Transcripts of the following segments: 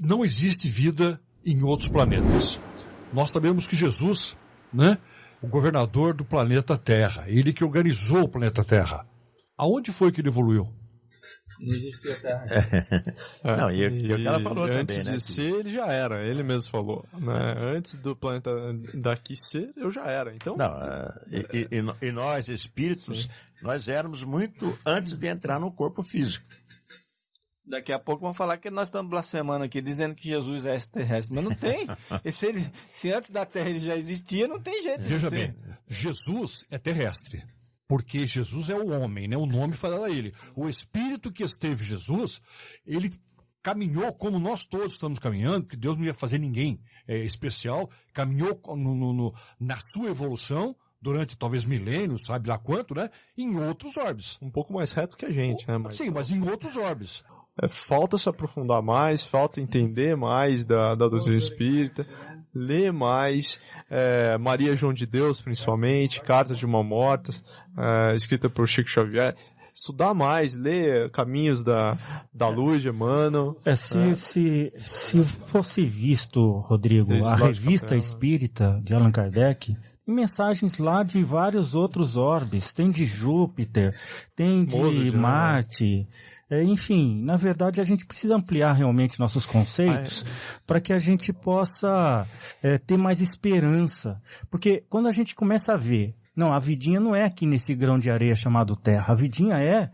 não existe vida em outros planetas. Nós sabemos que Jesus, né, o governador do planeta Terra, ele que organizou o planeta Terra. Aonde foi que ele evoluiu? Não existia terra. É. Não, e, e o que ela falou antes também, né? de ser, ele já era. Ele mesmo falou. Né? Antes do planeta daqui ser, eu já era. Então, Não, é, e, e- e no- e nós, espíritos, nós éramos muito antes de entrar no corpo físico. Daqui a pouco vão falar que nós estamos blasfemando aqui, dizendo que Jesus é extraterrestre. Mas não tem. Se, ele, se antes da Terra ele já existia, não tem jeito. de Veja bem, Jesus é terrestre. Porque Jesus é o homem, né? O nome fala a ele. O Espírito que esteve em Jesus, ele caminhou como nós todos estamos caminhando, porque Deus não ia fazer ninguém é, especial, caminhou no- no- no- na sua evolução durante talvez milênios, sabe lá quanto, né? Em outros orbes. um pouco mais reto que a gente, né? Mas, Sim, mas em outros orbes. É, falta se aprofundar mais, falta entender mais da, da doutrina espírita, ler mais, é, Maria João de Deus, principalmente, Cartas de uma Morta, é, escrita por Chico Xavier. Estudar mais, ler Caminhos da, da Luz de Emmanuel. É, se, se, se fosse visto, Rodrigo, Esse a revista né? espírita de Allan Kardec, tem mensagens lá de vários outros orbes. Tem de Júpiter, tem de Mozart, né? Marte. É, enfim, na verdade a gente precisa ampliar realmente nossos conceitos para que a gente possa é, ter mais esperança. Porque quando a gente começa a ver, não, a vidinha não é aqui nesse grão de areia chamado Terra, a vidinha é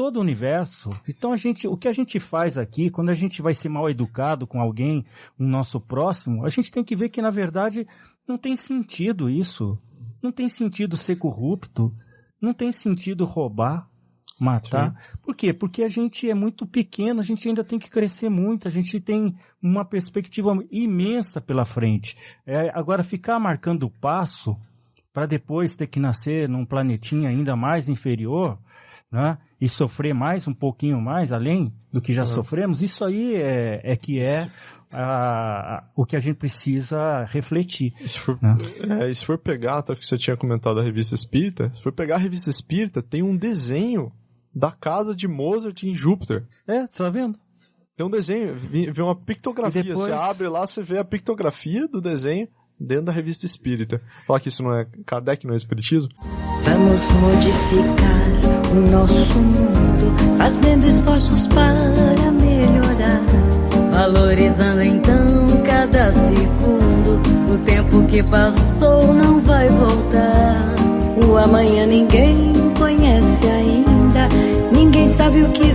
todo o universo. Então a gente, o que a gente faz aqui, quando a gente vai ser mal educado com alguém, um nosso próximo, a gente tem que ver que na verdade não tem sentido isso. Não tem sentido ser corrupto, não tem sentido roubar, matar. Por quê? Porque a gente é muito pequeno, a gente ainda tem que crescer muito, a gente tem uma perspectiva imensa pela frente. É, agora ficar marcando o passo para depois ter que nascer num planetinha ainda mais inferior, né? E sofrer mais um pouquinho mais além do que já sofremos, isso aí é, é que é a- o que a gente precisa refletir. Se for, Né? é, e se for pegar, tá, que você tinha comentado da revista Espírita, se for pegar a revista Espírita, tem um desenho da casa de Mozart em Júpiter. É, você tá vendo? Tem um desenho, vê uma pictografia. E depois- Você abre lá, você vê a pictografia do desenho dentro da revista Espírita. Falar que isso não é Kardec, não é Espiritismo? Vamos modificar o nosso mundo, fazendo esforços para melhorar. Valorizando então cada segundo, o tempo que passou não vai voltar. O amanhã ninguém conhece ainda, ninguém sabe o que.